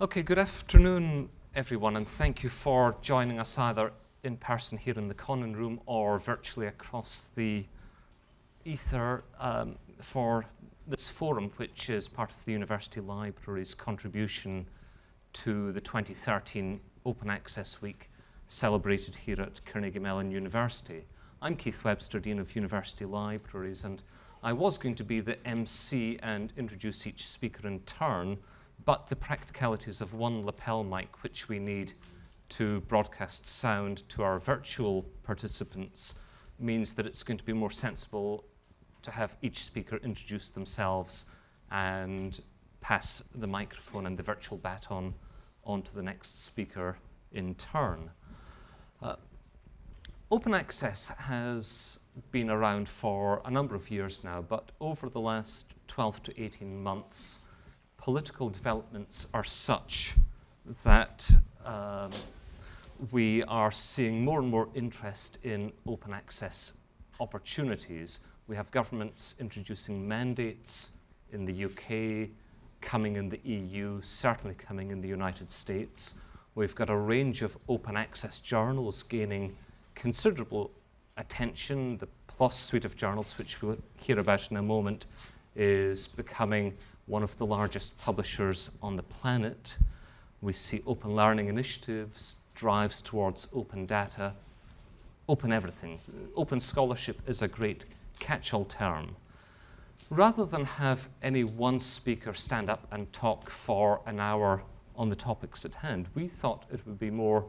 Okay, good afternoon, everyone, and thank you for joining us either in person here in the Connan Room or virtually across the ether um, for this forum, which is part of the University Library's contribution to the 2013 Open Access Week celebrated here at Carnegie Mellon University. I'm Keith Webster, Dean of University Libraries, and I was going to be the MC and introduce each speaker in turn, but the practicalities of one lapel mic, which we need to broadcast sound to our virtual participants, means that it's going to be more sensible to have each speaker introduce themselves and pass the microphone and the virtual baton on to the next speaker in turn. Uh, open access has been around for a number of years now, but over the last 12 to 18 months, political developments are such that um, we are seeing more and more interest in open access opportunities. We have governments introducing mandates in the UK, coming in the EU, certainly coming in the United States. We've got a range of open access journals gaining considerable attention. The PLOS suite of journals, which we'll hear about in a moment, is becoming one of the largest publishers on the planet. We see open learning initiatives, drives towards open data, open everything. Open scholarship is a great catch-all term. Rather than have any one speaker stand up and talk for an hour on the topics at hand, we thought it would be more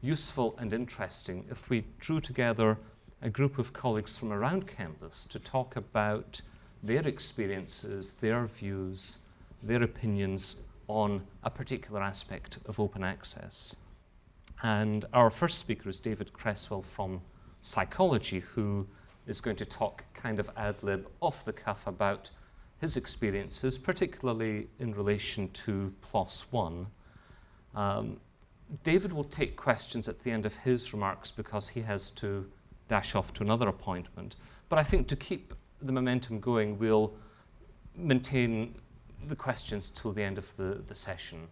useful and interesting if we drew together a group of colleagues from around campus to talk about their experiences, their views, their opinions on a particular aspect of open access. And our first speaker is David Creswell from psychology, who is going to talk kind of ad lib off the cuff about his experiences, particularly in relation to PLOS One. Um, David will take questions at the end of his remarks because he has to dash off to another appointment. But I think to keep the momentum going, we'll maintain the questions till the end of the, the session.